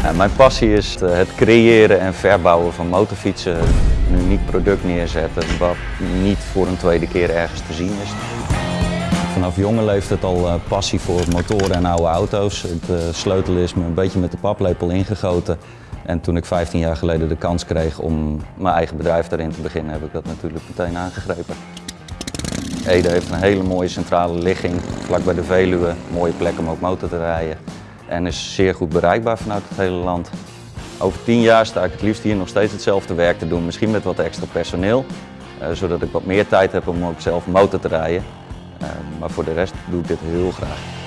Mijn passie is eh, het creëren en verbouwen van motorfietsen. Een uniek product neerzetten wat niet voor een tweede keer ergens te zien is. Vanaf jonge leeftijd al eh, passie voor motoren en oude auto's. Het uh, sleutel is me een beetje met de paplepel ingegoten. En toen ik 15 jaar geleden de kans kreeg om mijn eigen bedrijf daarin te beginnen, heb ik dat natuurlijk meteen aangegrepen. Ede heeft een hele mooie centrale ligging, vlak bij de Veluwe. Mooie plek om ook motor te rijden. En is zeer goed bereikbaar vanuit het hele land. Over 10 jaar sta ik het liefst hier nog steeds hetzelfde werk te doen. Misschien met wat extra personeel, eh, zodat ik wat meer tijd heb om ook zelf motor te rijden. Uh, maar voor de rest doe ik dit heel graag.